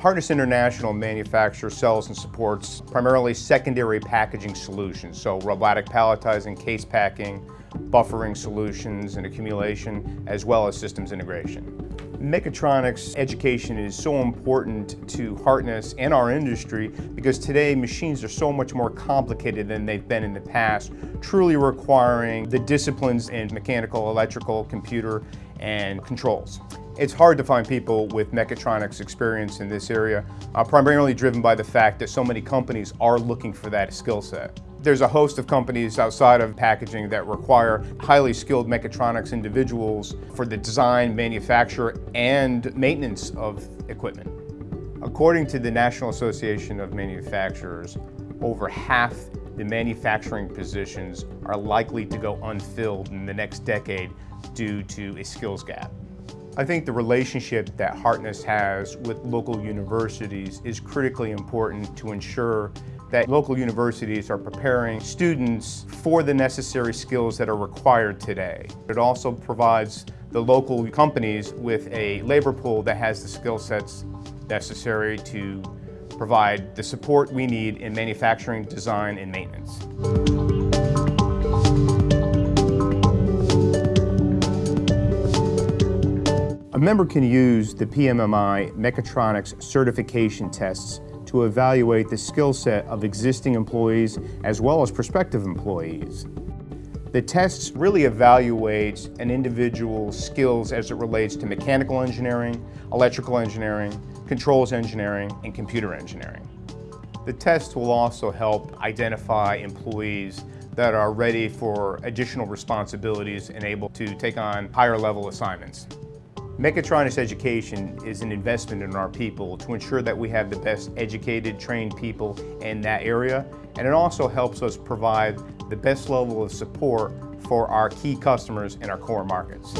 Hartness International manufactures, sells, and supports primarily secondary packaging solutions, so robotic palletizing, case packing, buffering solutions and accumulation, as well as systems integration. Mechatronics education is so important to Hartness and our industry because today machines are so much more complicated than they've been in the past, truly requiring the disciplines in mechanical, electrical, computer, and controls. It's hard to find people with mechatronics experience in this area, uh, primarily driven by the fact that so many companies are looking for that skill set. There's a host of companies outside of packaging that require highly skilled mechatronics individuals for the design, manufacture, and maintenance of equipment. According to the National Association of Manufacturers, over half the manufacturing positions are likely to go unfilled in the next decade due to a skills gap. I think the relationship that Hartness has with local universities is critically important to ensure that local universities are preparing students for the necessary skills that are required today. It also provides the local companies with a labor pool that has the skill sets necessary to provide the support we need in manufacturing, design, and maintenance. A member can use the PMMI Mechatronics certification tests to evaluate the skill set of existing employees as well as prospective employees. The tests really evaluate an individual's skills as it relates to mechanical engineering, electrical engineering, controls engineering, and computer engineering. The test will also help identify employees that are ready for additional responsibilities and able to take on higher level assignments. Mechatronics education is an investment in our people to ensure that we have the best educated, trained people in that area, and it also helps us provide the best level of support for our key customers in our core markets.